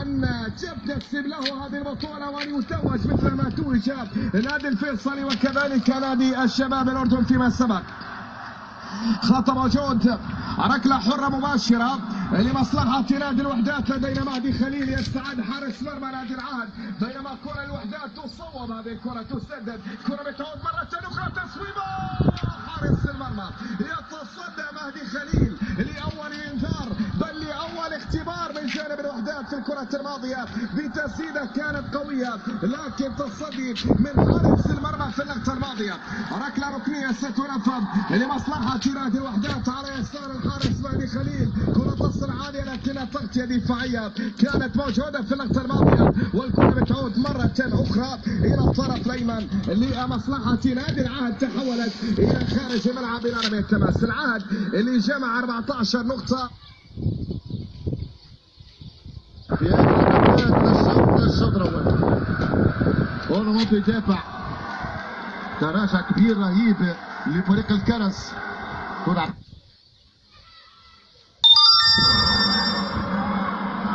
أن تكسب له هذه البطولة وأن يتوج مثل ما توج نادي الفيصلي وكذلك نادي الشباب الأردن فيما سبق. خطأ موجود ركلة حرة مباشرة لمصلحة نادي الوحدات لدينا مهدي خليل يستعد حارس مرمى نادي العهد. بينما كرة الوحدات تصوب هذه الكرة تسدد. كرة بتعود مرة أخرى تصويبة حارس المرمى يتصدى مهدي خليل. اختبار من جانب الوحدات في الكرة الماضية بتسديدة كانت قوية لكن تصدي من حارس المرمى في اللقطة الماضية. ركلة ركنية ستنفذ لمصلحة نادي الوحدات على يسار الحارس مهدي خليل. كرة تصل عالية لكنها تغطية دفاعية كانت موجودة في اللقطة الماضية والكرة بتعود مرة أخرى إلى الطرف الأيمن لمصلحة نادي العهد. تحولت إلى خارج الملعب إلى رمية التماس العهد اللي جمع 14 نقطة. في هذه الشوط الشوط الأول. اورموند يدافع تراجع كبير رهيب لفريق الكرز. كرة